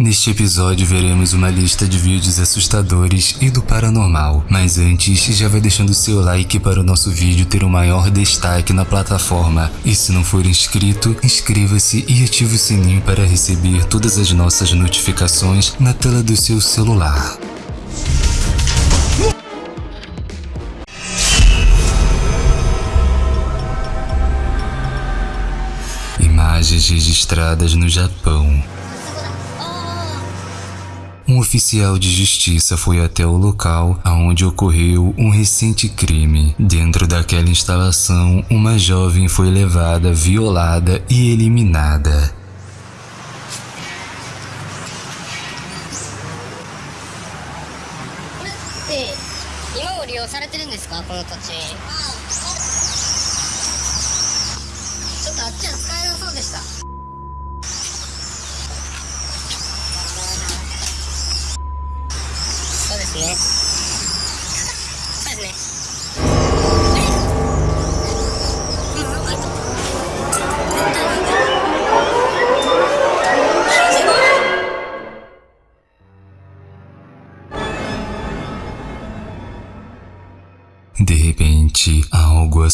Neste episódio veremos uma lista de vídeos assustadores e do paranormal, mas antes já vai deixando seu like para o nosso vídeo ter um maior destaque na plataforma. E se não for inscrito, inscreva-se e ative o sininho para receber todas as nossas notificações na tela do seu celular. Imagens registradas no Japão. Oficial de justiça foi até o local onde ocorreu um recente crime. Dentro daquela instalação, uma jovem foi levada, violada e eliminada. De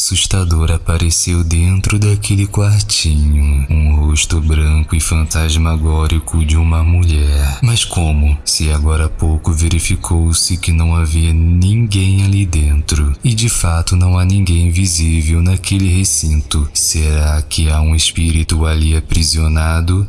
assustador apareceu dentro daquele quartinho. Um rosto branco e fantasmagórico de uma mulher. Mas como? Se agora há pouco verificou-se que não havia ninguém ali dentro. E de fato não há ninguém visível naquele recinto. Será que há um espírito ali aprisionado?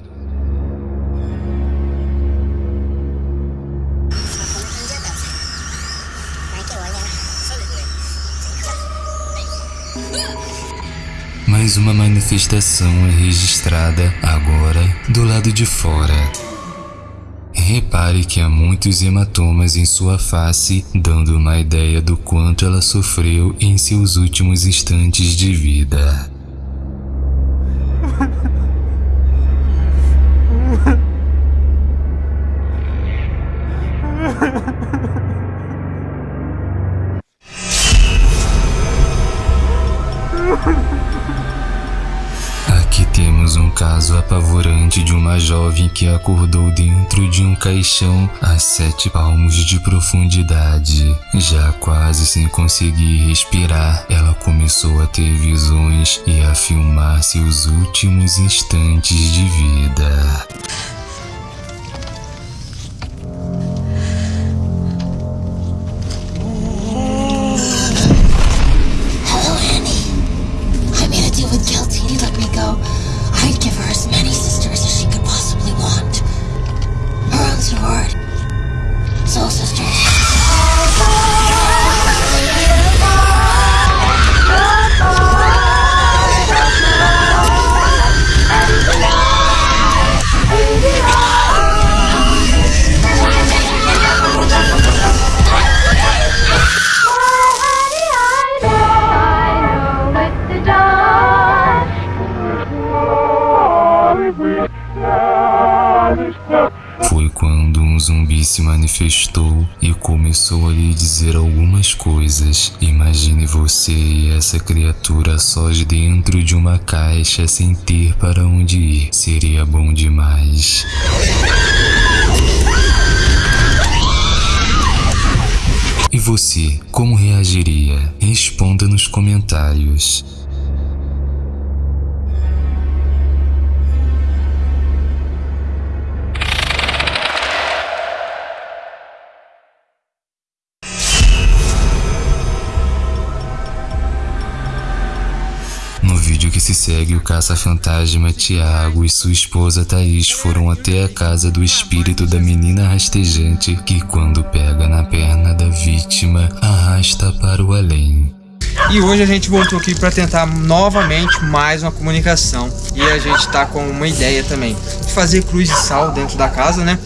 Mais uma manifestação é registrada agora do lado de fora. Repare que há muitos hematomas em sua face, dando uma ideia do quanto ela sofreu em seus últimos instantes de vida. Um caso apavorante de uma jovem que acordou dentro de um caixão a sete palmos de profundidade. Já quase sem conseguir respirar, ela começou a ter visões e a filmar seus últimos instantes de vida. Se manifestou e começou a lhe dizer algumas coisas. Imagine você e essa criatura sós dentro de uma caixa sem ter para onde ir. Seria bom demais. E você, como reagiria? Responda nos comentários. Segue, o caça-fantasma Tiago e sua esposa Thaís foram até a casa do espírito da menina rastejante que, quando pega na perna da vítima, arrasta para o além. E hoje a gente voltou aqui para tentar novamente mais uma comunicação. E a gente tá com uma ideia também de fazer cruz de sal dentro da casa, né?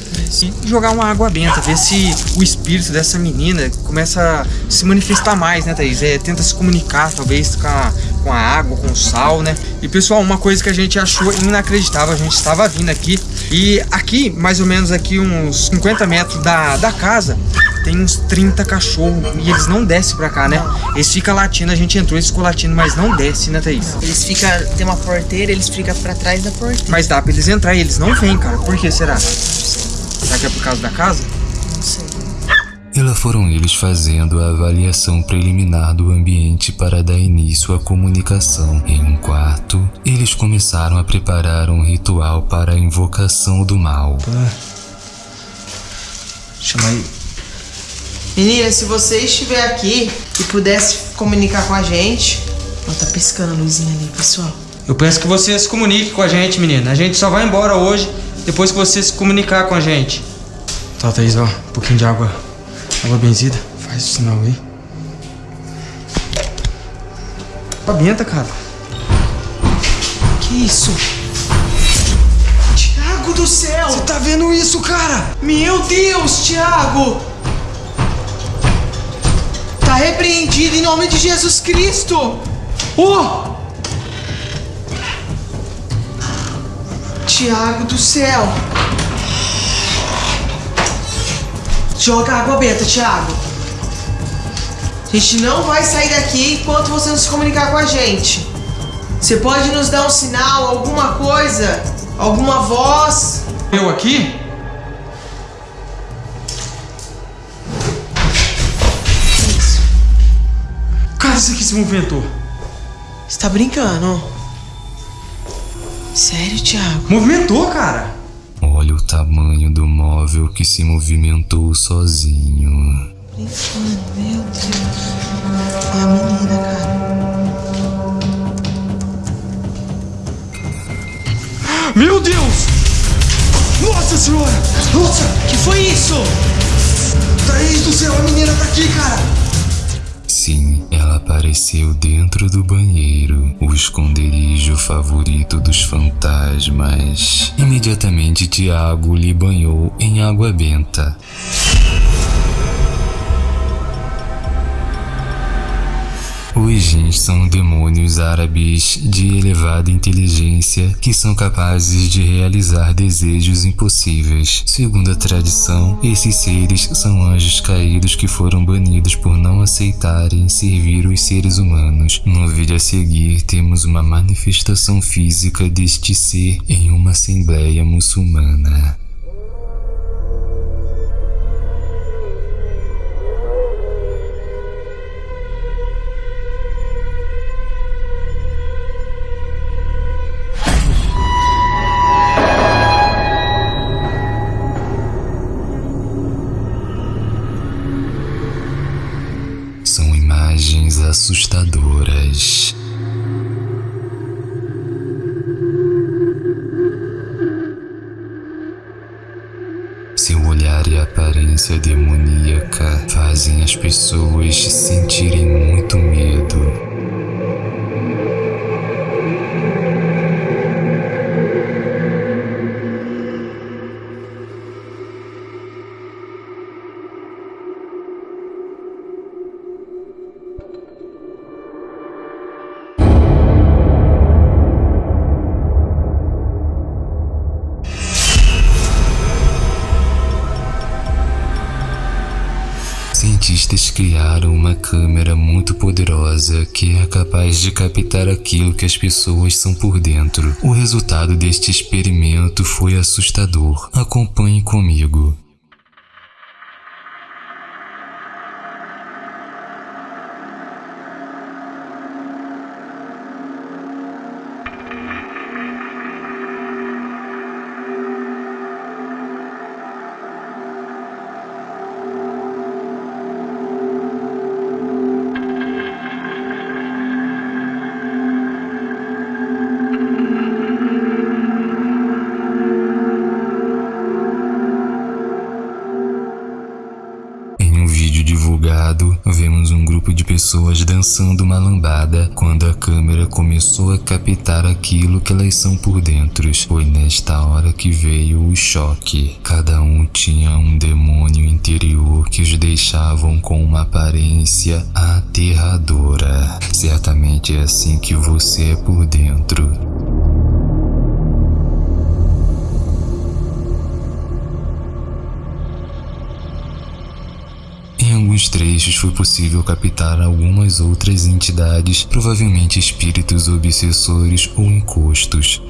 E jogar uma água benta, ver se o espírito dessa menina começa a se manifestar mais, né, Thaís? É, tenta se comunicar, talvez, com a, com a água, com o sal, né? E pessoal, uma coisa que a gente achou inacreditável, a gente estava vindo aqui e aqui, mais ou menos aqui uns 50 metros da, da casa, tem uns 30 cachorros e eles não descem pra cá, né? Eles ficam latindo, a gente entrou, eles ficam latindo, mas não desce, né, Thaís? Eles ficam, tem uma porteira, eles ficam pra trás da porteira. Mas dá pra eles entrar e eles não vêm, cara. Por que será? Será que é por causa da casa? E lá foram eles fazendo a avaliação preliminar do ambiente para dar início à comunicação. Em um quarto, eles começaram a preparar um ritual para a invocação do mal. Chama aí. Menina, se você estiver aqui e pudesse comunicar com a gente. Ó, tá piscando a luzinha ali, pessoal. Eu peço que você se comunique com a gente, menina. A gente só vai embora hoje depois que você se comunicar com a gente. Tá, Thaís, ó. Um pouquinho de água. Água benzida. Faz o sinal aí. Água benta, cara. Que isso? Tiago do céu! Você tá vendo isso, cara? Meu Deus, Tiago! Tá repreendido em nome de Jesus Cristo! Oh! Tiago do céu! Joga água benta, Tiago. A gente não vai sair daqui enquanto você não se comunicar com a gente. Você pode nos dar um sinal, alguma coisa? Alguma voz? Eu aqui? Isso. Cara, isso aqui se movimentou. Você tá brincando? Sério, Tiago? Movimentou, cara. O tamanho do móvel que se movimentou sozinho. Meu Deus. É a menina, cara. Meu Deus! Nossa senhora! Nossa! Que foi isso? Thaís do céu, a menina tá aqui, cara! Sim, ela apareceu dentro do banheiro, o esconderijo favorito dos fantasmas. Imediatamente Tiago lhe banhou em água benta. Os jins são demônios árabes de elevada inteligência que são capazes de realizar desejos impossíveis. Segundo a tradição, esses seres são anjos caídos que foram banidos por não aceitarem servir os seres humanos. No vídeo a seguir, temos uma manifestação física deste ser em uma assembleia muçulmana. Seu olhar e aparência demoníaca fazem as pessoas sentirem muito medo. Cientistas criaram uma câmera muito poderosa que é capaz de captar aquilo que as pessoas são por dentro. O resultado deste experimento foi assustador. Acompanhe comigo. Pessoas dançando uma lambada quando a câmera começou a captar aquilo que elas são por dentro. Foi nesta hora que veio o choque. Cada um tinha um demônio interior que os deixavam com uma aparência aterradora. Certamente é assim que você é por dentro. Alguns trechos foi possível captar algumas outras entidades, provavelmente espíritos obsessores ou encostos.